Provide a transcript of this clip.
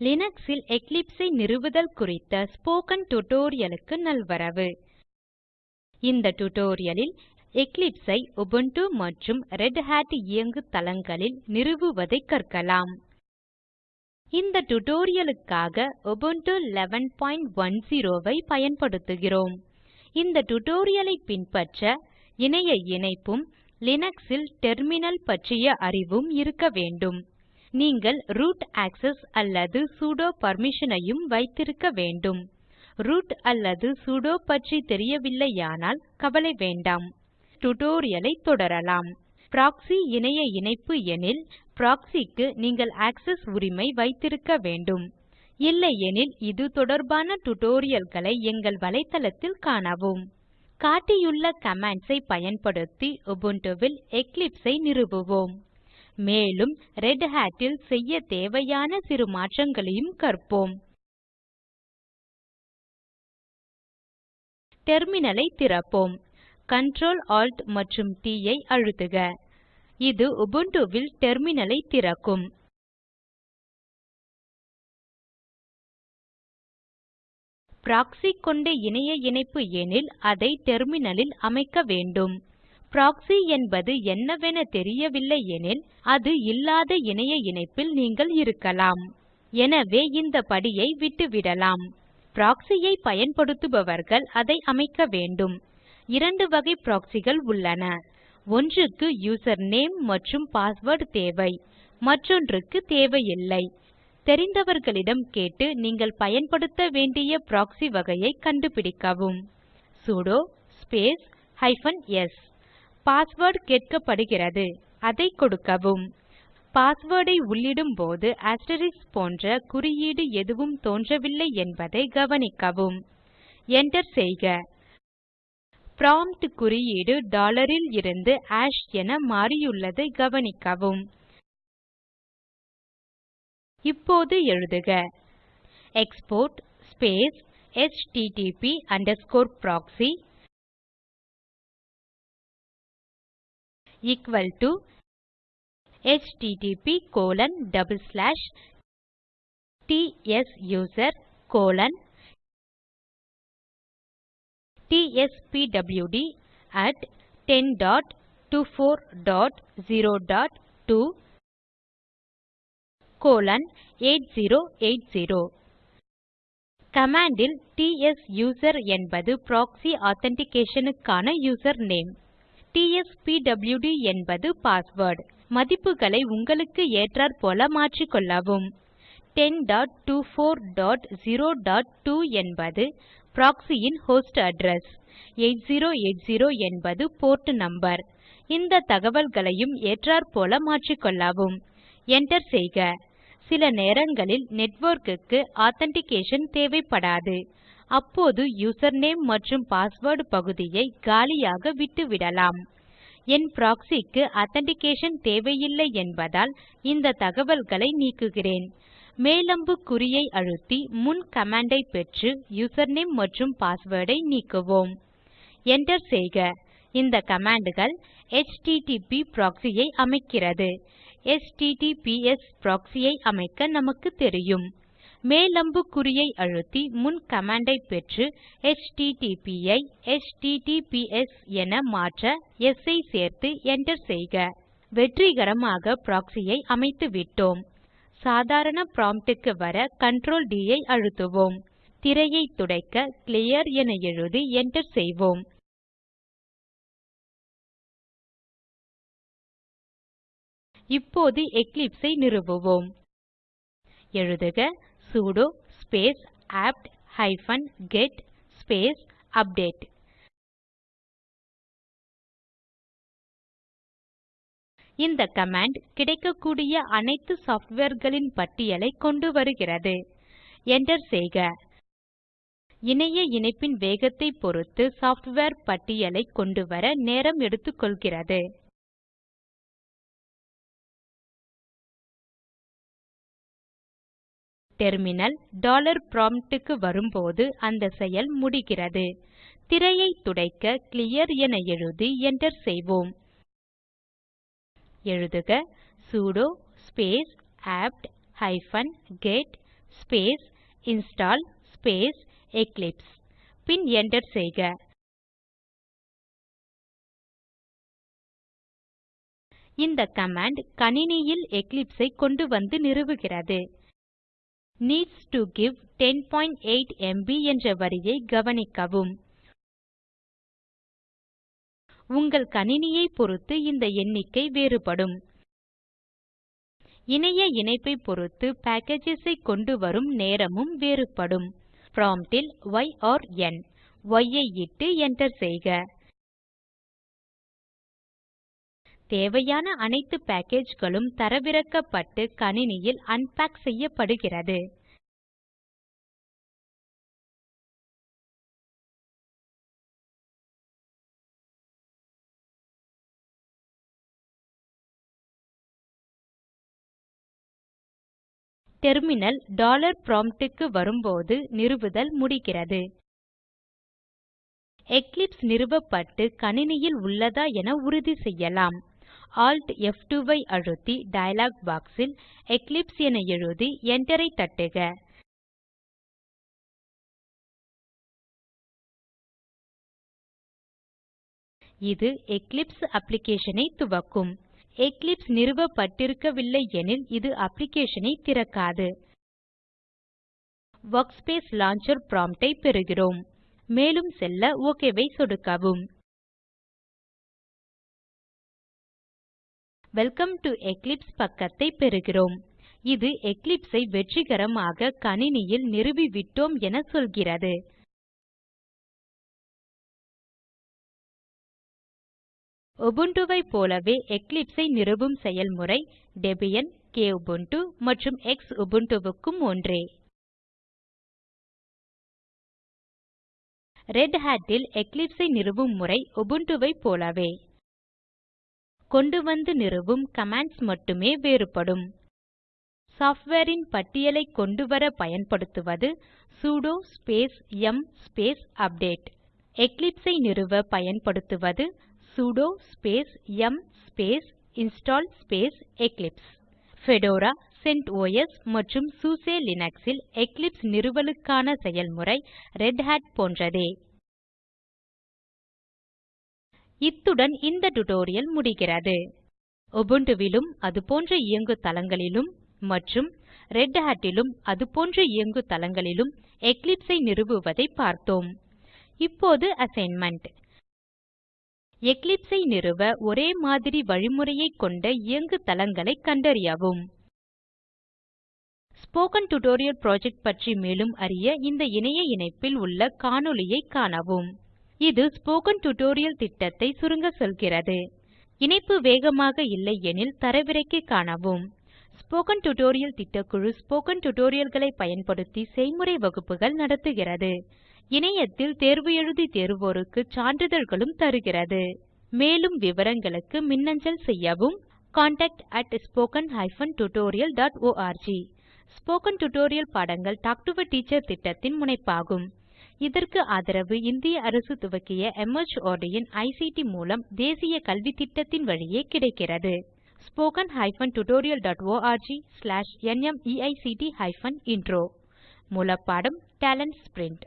லினக்ஸில் Eclipse ஐ நிறுவுதல் குறித்த ஸ்போக்கன் tutorialக்கு நல்வரவு. இந்த tutorialல் Eclipse ஐ Ubuntu மற்றும் ரெட் Hat இயங்கு தளங்களில் நிறுவுவதை கற்கலாம். இந்த tutorialக்காக Ubuntu 1110 ஐ பயன்படுத்துகிறோம். இந்த tutorial ஐ பின்பற்ற இணைய இணைப்பும் லினக்ஸில் டெர்மினல் பற்றிய அறிவும் இருக்க வேண்டும். நீங்கள் ரூட் access அல்லது sudo permission ஐயும் வைத்திருக்க வேண்டும். ரூட் அல்லது sudo பற்றி தெரியவில்லையானால் கவலை வேண்டாம். tutorial ஐ தொடரலாம். proxy இணைய இணைப்பு எனில் proxy க்கு நீங்கள் access உரிமை வைத்திருக்க வேண்டும். இல்லையெனில் இது தொடர்பான tutorialகளை எங்கள் வலைத்தளத்தில் காணவும். காட்டியுள்ள commands ஐ பயன்படுத்தி Ubuntuவில் Eclipse ஐ நிறுவுவோம். மேலும் ரெட் Hat ல் செய்ய தேவையான சிறு மாற்றங்களையும் கற்போம். டெர்மினலை திறப்போம். Ctrl Alt மற்றும் T ஐ அழுத்துக. இது உபுண்டுவில் டெர்மினலை திறக்கும். Proxy கொண்ட இணைய இணைப்பு எனில் அதை டெர்மினலில் அமைக்க வேண்டும். Proxy என்பது என்னவென தெரியவில்லை எனில் அது இல்லாத இணைய இணைப்பில் நீங்கள் இருக்கலாம். எனவே இந்த படியை விட்டுவிடலாம். Proxy ஐ பயன்படுத்துபவர்கள் அதை அமைக்க வேண்டும். இரண்டு வகை proxyகள் உள்ளன. ஒன்றுக்கு யூசர் நேம் மற்றும் பாஸ்வேர்ட் தேவை. மற்றொன்றுக்கு தேவையில்லை. தெரிந்தவர்களிடம் கேட்டு நீங்கள் பயன்படுத்த வேண்டிய proxy வகையை கண்டுபிடிக்கவும். Sudo space hyphen S password கேட்கப்படுகிறது. அதை கொடுக்கவும். பாஸ்வேர்டை உள்ளிடும் போது asterisk போன்ற குறியீடு எதுவும் தோன்றவில்லை என்பதை கவனிக்கவும். Enter செய்க. ப்ராம்ப்ட் குறியீடு டாலரில் இருந்து ஆஷ் என மாறியுள்ளதை கவனிக்கவும். இப்போது எழுதுக. Export space http underscore equal to http colon double slash tsuser colon tspwd at 10.24.0.2 colon 8080 command ல் tsuser என்பது proxy authentication க்கான யூசர் நேம் tspwd என்பது பாஸ்வேர்ட் மதிப்புகளை உங்களுக்கு ஏற்றாற்போல மாற்றிக்கொள்ளவும். 10.24.0.2 என்பது proxy ன் ஹோஸ்ட் அட்ரெஸ் 8080 என்பது போர்ட் நம்பர் இந்த தகவல்களையும் ஏற்றாற்போல மாற்றிக்கொள்ளவும். Enter செய்க. சில நேரங்களில் நெட்வொர்க்குக்கு க்கு ஆதென்டிகேஷன் தேவைப்படாது. அப்போது யூசர்நேம் மற்றும் பாஸ்வேர்ட் பகுதியை காலியாக விட்டுவிடலாம். என் proxy க்கு தேவையில்லை என்பதால் இந்த தகவல்களை நீக்குகிறேன். மேல் குறியை அழுத்தி முன் command ஐ பெற்று யூசர்நேம் மற்றும் பாஸ்வேர்ட் ஐ நீக்குவோம். Enter செய்க. இந்த commandகள் HTTP proxy ஐ அமைக்கிறது. HTTPS proxy ஐ அமைக்க நமக்கு தெரியும். மேல் அம்புக்குறியை அழுத்தி முன் command ஐ பெற்று HTTP ஐ HTTPS என மாற்ற S ஐ சேர்த்து Enter செய்க. வெற்றிகரமாக proxy ஐ அமைத்துவிட்டோம் சாதாரண prompt க்கு வர Ctrl D ஐ அழுத்துவோம். திரையை துடைக்க clear என எழுதி Enter செய்வோம். இப்போது Eclipse ஐ நிறுவுவோம். எழுதுக sudo space apt hyphen get space update இந்த கமாண்ட் கிடைக்கக்கூடிய அனைத்து softwareகளின் பட்டியலை கொண்டு வருகிறது. Enter செய்க. இணைய இணைப்பின் வேகத்தை பொறுத்து சாஃப்ட்வேர் பட்டியலை கொண்டுவர நேரம் எடுத்துக்கொள்கிறது. டெர்மினல் டாலர் prompt க்கு வரும்போது அந்த செயல் முடிகிறது. திரையை துடைக்க கிளியர் என எழுதி Enter செய்வோம். எழுதுக sudo space apt hyphen get space install space Eclipse பின் Enter செய்க. இந்த கமாண்ட் கணினியில் Eclipse ஐ கொண்டு வந்து நிறுவுகிறது. நீட்ஸ் to கிவ் 108 MB என்ற வரியை கவனிக்கவும். உங்கள் கணினியை பொறுத்து இந்த எண்ணிக்கை வேறுபடும். இணைய இணைப்பை பொறுத்து packages ஐ கொண்டு வரும் நேரமும் வேறுபடும். Prompt ல் ய் ஒர் y ஐ இட்டு Enter செய்க. தேவையான அனைத்து packageகளும் தரவிறக்கப்பட்டு கணினியில் அன்பேக் செய்யப்படுகிறது. டெர்மினல் டாலர் prompt க்கு வரும்போது நிறுவுதல் முடிகிறது. எக்லிப்ஸ் நிறுவப்பட்டு கணினியில் உள்ளதா என உறுதி செய்யலாம். Alt F2 ஐ அழுத்தி டயலாக் box ல் எக்லிப்ஸ் என எழுதி Enter ஐ தட்டுக. இது எக்லிப்ஸ் application ஐ துவக்கும். எக்லிப்ஸ் நிறுவப்பட்டிருக்கவில்லை எனில் இது application ஐ திறக்காது. Workspace லான்ச்சர் prompt ஐ பெறுகிறோம். மேலும் செல்ல OK ஐ சொடுக்கவும். வெல்கம் டு எக்லிப்ஸ் பக்கத்தை பெறுகிறோம். இது Eclipse ஐ வெற்றிகரமாக கணினியில் நிறுவிவிட்டோம் என சொல்கிறது. Ubuntu ஐ போலவே Eclipse ஐ நிறுவும் செயல்முறை டெபியன் Kubuntu மற்றும் Xubuntu க்கும் ஒன்றே. ரெட் Hat ல் Eclipse ஐ நிறுவும் முறை Ubuntu ஐ போலவே. கொண்டு வந்து நிறுவும் கமாண்ட்ஸ் மட்டுமே வேறுபடும். Software பட்டியலைக் கொண்டு கொண்டுவர பயன்படுத்துவது sudo space yum space update Eclipse ஐ நிறுவ பயன்படுத்துவது sudo space yum space install space Eclipse Fedora CentOS மற்றும் SUSE லினக்ஸ் எக்லிப்ஸ் நிறுவலுக்கான செயல்முறை Red Hat போன்றதே. இத்துடன் இந்த டுடோரியல் முடிகிறது. Ubuntu அதுபோன்ற இயங்கு தளங்களிலும் மற்றும் ரெட் Hat அதுபோன்ற இயங்கு தளங்களிலும் Eclipse ஐ நிறுவுவதை பார்த்தோம். இப்போது அசைன்மென்ட் Eclipse ஐ நிறுவ ஒரே மாதிரி வழிமுறையைக் கொண்ட இயங்கு தளங்களைக் கண்டறியவும். ஸ்போக்கன் டியூட்டோரியல் புரொஜெக்ட் பற்றி மேலும் அறிய இந்த இணைய இணைப்பில் உள்ள காணொளியைக் காணவும். இது ஸ்போக்கன் டியூட்டோரியல் திட்டத்தை சுருங்க சொல்கிறது. இணைப்பு வேகமாக இல்லை எனில் தரவிறக்கி காணவும். ஸ்போக்கன் டியூட்டோரியல் திட்டக்குழு ஸ்போக்கன் டியூட்டோரியல்களை பயன்படுத்தி செய்முறை வகுப்புகள் நடத்துகிறது. இணையத்தில் தேர்வு எழுதி தேர்வோருக்கு சான்றிதழ்களும் தருகிறது. மேலும் விவரங்களுக்கு மின்னஞ்சல் செய்யவும் contactspoken tutorialorg ஸ்போக்கன் டியூட்டோரியல் பாடங்கள் டாக் டு எ டீச்சர் திட்டத்தின் முனைப்பாகும். இதற்கு ஆதரவு இந்திய அரசு துவக்கிய MHRD இன் ஐசிடி மூலம் தேசிய கல்வித்திட்டத்தின் வழியே கிடைக்கிறது. Spoken tutorialorg nmeict intro slash intro மூலப்பாடம் டேலன்ட் ஸ்பிரின்ட்